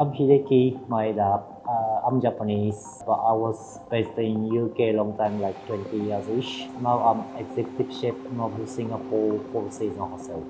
I'm Hideki Maeda. Uh, I'm Japanese, but I was based in UK long time, like 20 years ish. Now I'm executive chef of Singapore Four Seasons Hotel.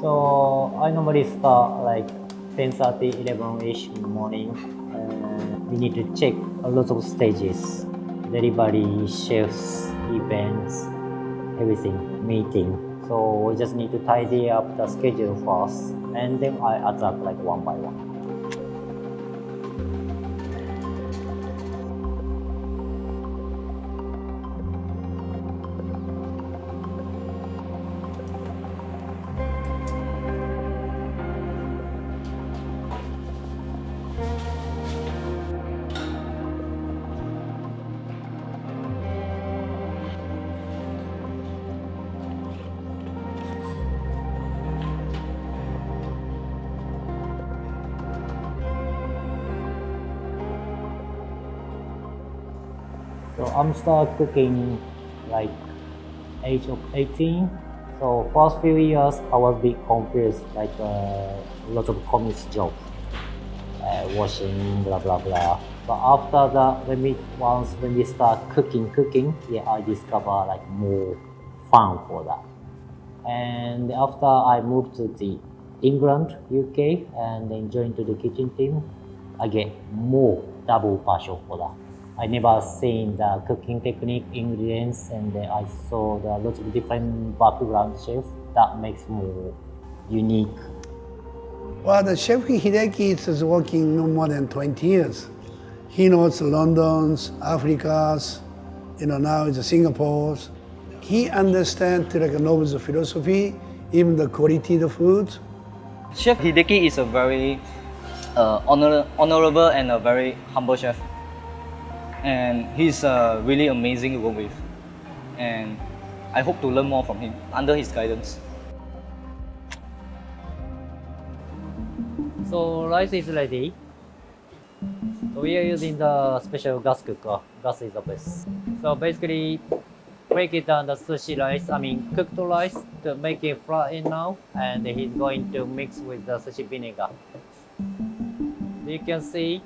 So I normally start like 10:30, 11 ish in the morning. Uh, we need to check a lot of stages, delivery, chefs, events, everything, meeting. So we just need to tidy up the schedule first, and then I attack like one by one. So I'm start cooking like age of 18. So first few years I was bit confused, like uh, lots of comics job, uh, washing, blah blah blah. But after that, when we once when we start cooking, cooking, yeah, I discover like more fun for that. And after I moved to the England, UK, and then joined to the kitchen team, I get more double passion for that. I never seen the cooking technique, ingredients, and I saw the lots of different background chefs. That makes more unique. Well, the chef Hideki is working no more than 20 years. He knows London's, Africa's, you know, now it's Singapore's. He understands like Nobu's philosophy, even the quality of the food. Chef Hideki is a very uh, honor, honorable and a very humble chef. And he's uh, really amazing to work with. And I hope to learn more from him under his guidance. So rice is ready. So we are using the special gas cooker. Gas is the best. So basically, break it down the sushi rice, I mean cooked rice to make it flatten now. And he's going to mix with the sushi vinegar. You can see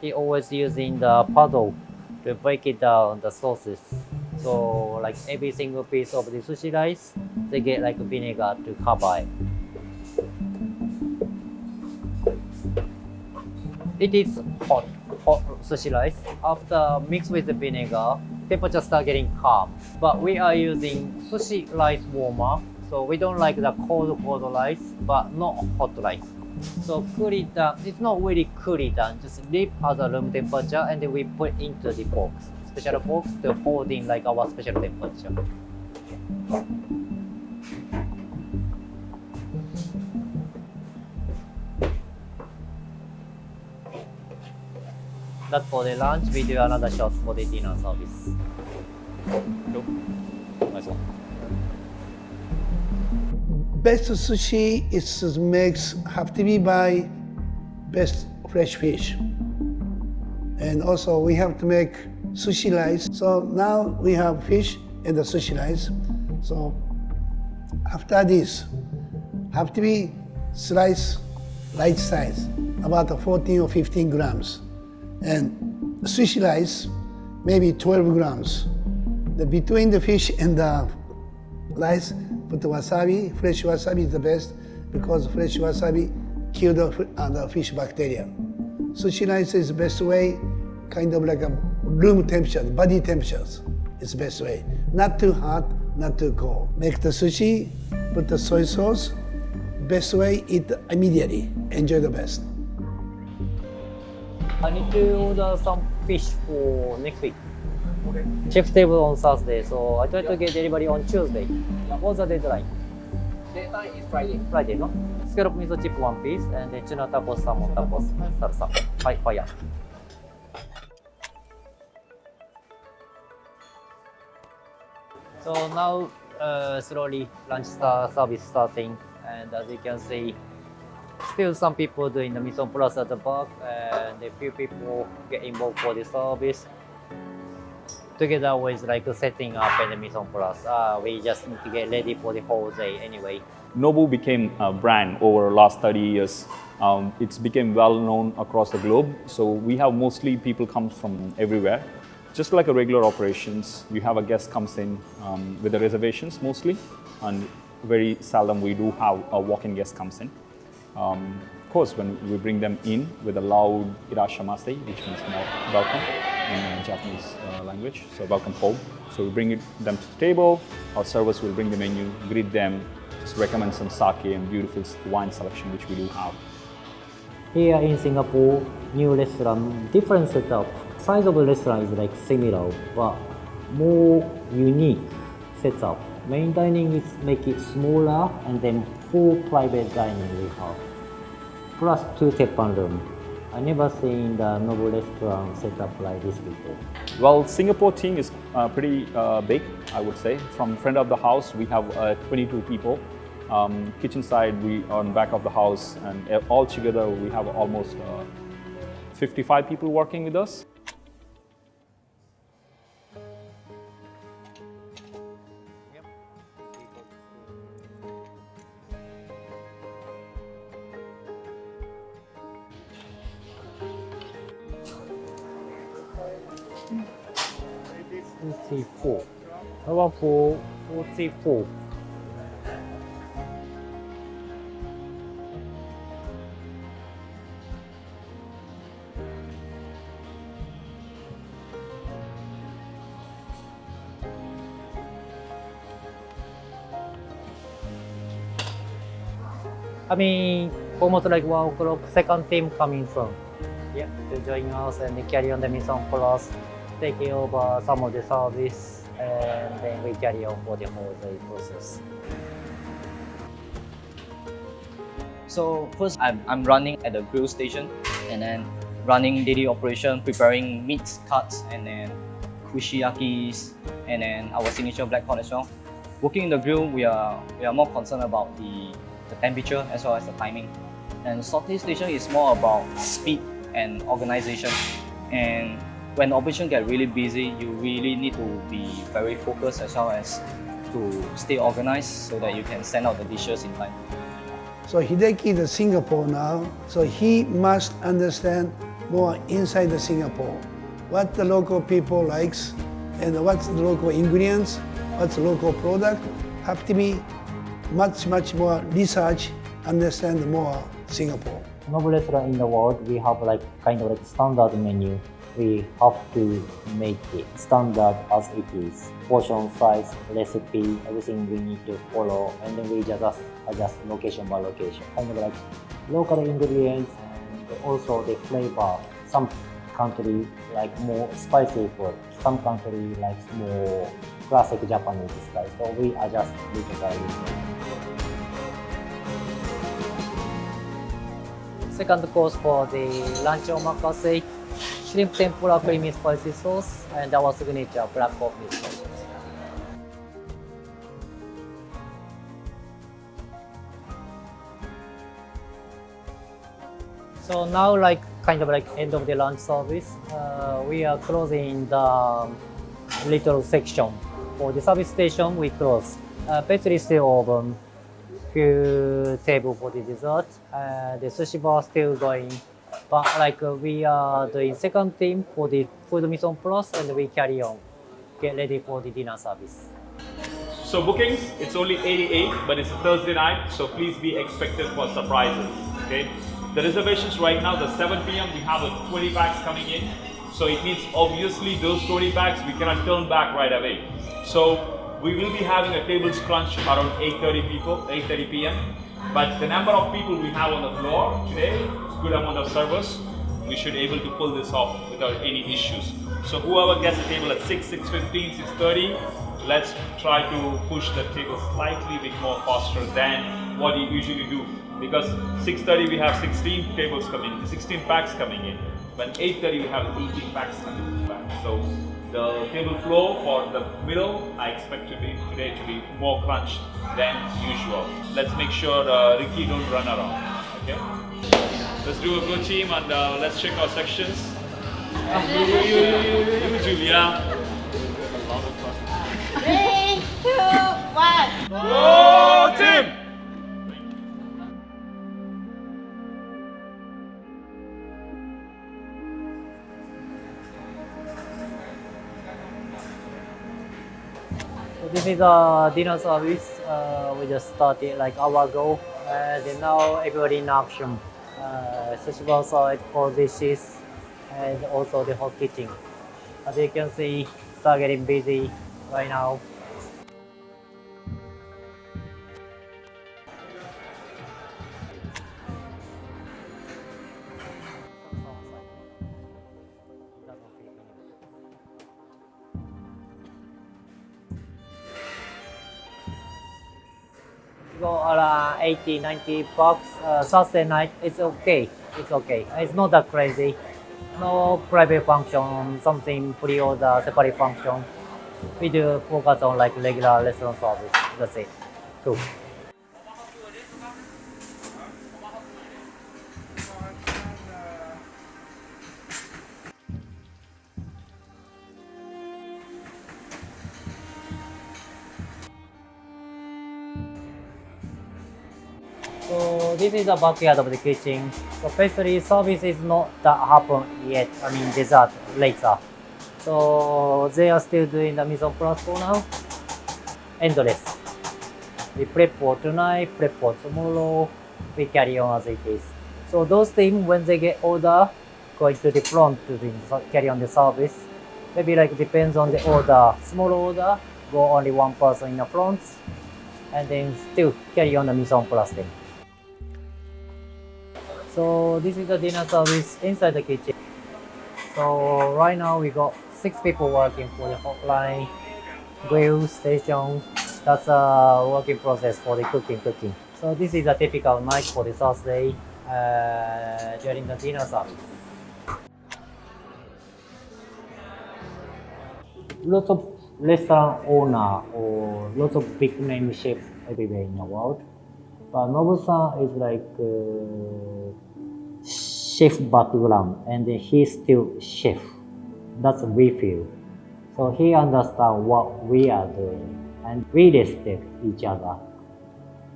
he always using the paddle to break it down the sauces. So like every single piece of the sushi rice, they get like vinegar to cover it. It is hot, hot sushi rice. After mix with the vinegar, temperature start getting calm. But we are using sushi rice warmer, so we don't like the cold cold rice, but not hot rice. So cool it down. It's not really cool it down. Just leave at the room temperature, and then we put into the box, special box to hold in like our special temperature. That's for the lunch. We do another shot for the dinner service. Nice one. Best sushi is makes have to be by best fresh fish. And also we have to make sushi rice. So now we have fish and the sushi rice. So after this, have to be slice light size, about 14 or 15 grams. And sushi rice, maybe 12 grams. The, between the fish and the rice, put the wasabi. Fresh wasabi is the best because fresh wasabi kill the, uh, the fish bacteria. Sushi rice is the best way, kind of like a room temperature, body temperatures is the best way. Not too hot, not too cold. Make the sushi, put the soy sauce. Best way, eat immediately. Enjoy the best. I need to order some fish for next week. Chef's table on Thursday, so I try to get delivery on Tuesday. What's the deadline? Deadline is Friday. Friday, no? Scallop miso chip one piece, and then tuna tacos, salmon tacos, salsa. Hi, fire. So now, uh, slowly lunch star service starting, and as you can see, still some people doing the en place at the back, and a few people get involved for the service. Together with like setting up and mise en place. Uh, we just need to get ready for the whole day anyway. Nobu became a brand over the last 30 years. Um, it's become well known across the globe. So we have mostly people come from everywhere. Just like a regular operations, you have a guest comes in um, with the reservations mostly, and very seldom we do have a walk-in guest comes in. Um, of course, when we bring them in with a loud irasshaimase, which means welcome in uh, Japanese uh, language, so welcome home. So we bring them to the table, our servers will bring the menu, greet them, just recommend some sake and beautiful wine selection, which we do have. Here in Singapore, new restaurant, different setup. Size of the restaurant is like similar, but more unique setup. Main dining is make it smaller and then four private dining we have. Plus two teppan room. I never seen the Nobu restaurant setup like this before. Well, Singapore team is uh, pretty uh, big, I would say. From front of the house, we have uh, 22 people. Um, kitchen side, we on back of the house, and uh, all together we have almost uh, 55 people working with us. Forty-four. Number four, forty-four. I mean, almost like one o'clock, second team coming from. Yeah, to join us and carry on the mission plus, taking over some of the service, and then we carry on for the whole day process. So first, I'm, I'm running at the grill station and then running daily operation, preparing meats cuts and then kushiyakis and then our signature black cod as well. Working in the grill, we are we are more concerned about the, the temperature as well as the timing. And saute station is more about speed and organization. And when operation get really busy, you really need to be very focused as well as to stay organized so that you can send out the dishes in time. So Hideki is in Singapore now, so he must understand more inside the Singapore. What the local people likes and what's the local ingredients, what's the local product, have to be much, much more research, understand more Singapore. Nobu restaurant in the world, we have like kind of like standard menu. We have to make it standard as it is. Portion size, recipe, everything we need to follow, and then we just adjust location by location. Kind of like local ingredients and also the flavor. Some country like more spicy food. Some country likes more classic Japanese style. So we adjust little by little. Second course for the lunch omakase, shrimp tempura creamy spicy sauce, and our signature black coffee sauce. So now, like kind of like end of the lunch service, uh, we are closing the little section for the service station. We close. Uh, pastry still open. Few table for the dessert. Uh, the sushi bar still going. But like uh, we are doing second team for the food mise en place, and we carry on. Get ready for the dinner service. So bookings, it's only 88, but it's a Thursday night, so please be expected for surprises. Okay. The reservations right now, the 7 p.m. we have a 20 bags coming in. So it means obviously those 20 bags we cannot turn back right away. So we will be having a tables crunch around 8:30 people, 8:30 p.m. But the number of people we have on the floor today, good amount of servers. We should be able to pull this off without any issues. So whoever gets the table at 6, 6.15, 6.30, let's try to push the table slightly bit more faster than what you usually do. Because 6.30 we have 16 tables coming, 16 packs coming in. When 8.30 we have 18 packs coming back. So the table flow for the middle, I expect to be today to be more crunched than usual. Let's make sure uh, Ricky don't run around. Okay. Let's do a good team and uh, let's check our sections. you, Julia. Three, two, one. Go team! So this is a dinner service. Uh, we just started like hour ago. Uh, now everybody in action. Uh, outside for dishes, and also the hot kitchen. As you can see, start getting busy right now. Go around 80, 90 bucks. Uh, Thursday night, it's okay. It's okay. It's not that crazy. No private function, something pre-order, separate function. We do focus on like regular restaurant service. That's it. Cool. This is a backyard of the kitchen. So pastry service is not that happen yet. I mean dessert later. So they are still doing the mise en place for now. Endless. We prep for tonight, prep for tomorrow. We carry on as it is. So those things when they get order, going to the front to the, carry on the service. Maybe like depends on the order. Small order, go only one person in the front, and then still carry on the mise en place thing. So this is the dinner service inside the kitchen. So right now we got six people working for the hotline, grill station. That's a working process for the cooking cooking. So this is a typical night for the Thursday uh, during the dinner service. Lots of restaurant owner or lots of big name chef everywhere in the world. But Nobu-san is like uh, chef background and he's still chef. That's we feel. So he understands what we are doing and we respect each other.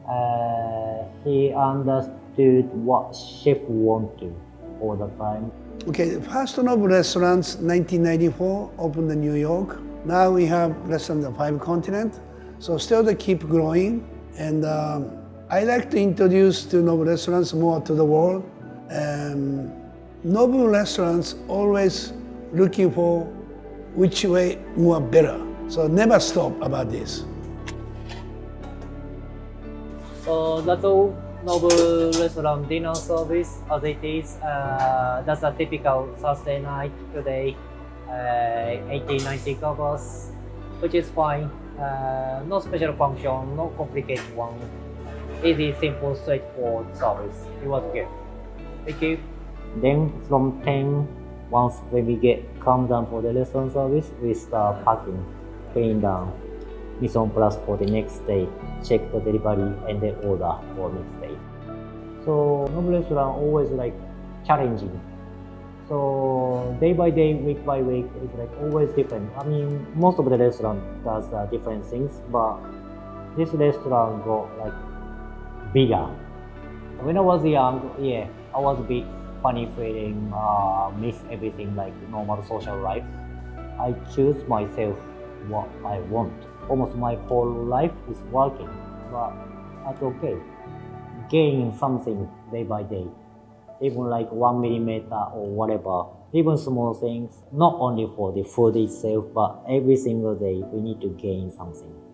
Uh, he understood what chef want to all the time. Okay, First Nobu Restaurants, 1994, opened in New York. Now we have restaurants on five continents. So still they keep growing. And um, I like to introduce to Nobu Restaurants more to the world. Um, Nobu Restaurants always looking for which way more better. So never stop about this. So that's all Nobu Restaurant dinner service as it is. Uh, that's a typical Thursday night today. Uh, 80, 90 covers, which is fine. Uh, no special function, no complicated one. Easy, simple, straightforward service. It was good. Thank you. Then from 10, once when we get calm down for the restaurant service, we start packing, paying down, mise Plus for the next day, check the delivery and then order for next day. So Nobu restaurant always like challenging. So day by day, week by week, it's like always different. I mean, most of the restaurant does uh, different things, but this restaurant got like bigger. When I was young, yeah, I was a bit funny feeling, uh, miss everything like normal social life. I choose myself what I want. Almost my whole life is working, but that's okay. Gain something day by day, even like one millimeter or whatever. Even small things, not only for the food itself, but every single day we need to gain something.